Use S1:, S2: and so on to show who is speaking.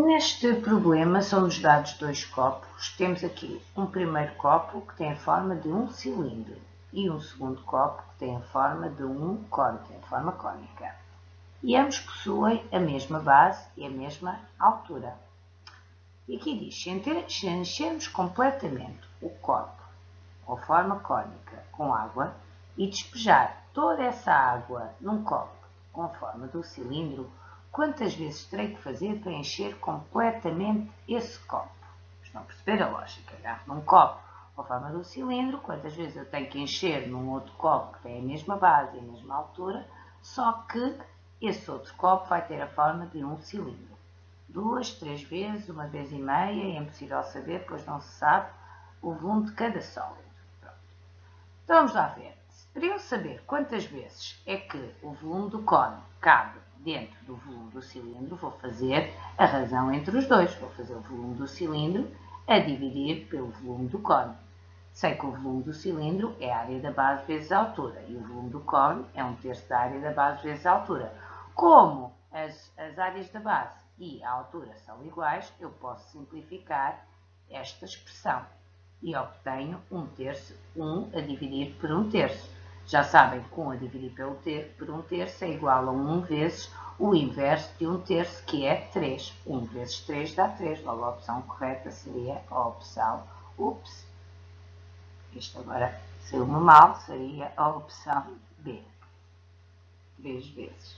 S1: Neste problema são-nos dados dois copos. Temos aqui um primeiro copo que tem a forma de um cilindro e um segundo copo que tem a forma de um cone, tem a forma cônica. E ambos possuem a mesma base e a mesma altura. E aqui diz, se enchermos completamente o copo ou forma cônica com água e despejar toda essa água num copo com a forma do cilindro, quantas vezes terei que fazer para encher completamente esse copo? Estão a perceber a lógica? Agarro num copo com a forma do cilindro, quantas vezes eu tenho que encher num outro copo que tem a mesma base e a mesma altura, só que esse outro copo vai ter a forma de um cilindro. Duas, três vezes, uma vez e meia, é impossível saber, pois não se sabe o volume de cada sólido. Pronto. Então vamos lá ver. Para eu saber quantas vezes é que o volume do cone cabe dentro do volume do cilindro, vou fazer a razão entre os dois. Vou fazer o volume do cilindro a dividir pelo volume do cone. Sei que o volume do cilindro é a área da base vezes a altura e o volume do cone é um terço da área da base vezes a altura. Como as, as áreas da base e a altura são iguais, eu posso simplificar esta expressão e obtenho um terço, 1 um a dividir por um terço. Já sabem que 1 a dividir pelo ter, por 1 terço é igual a 1 vezes o inverso de 1 terço, que é 3. 1 vezes 3 dá 3. Logo, a opção correta seria a opção ups. Isto agora saiu-me mal, seria a opção B. 3 vezes.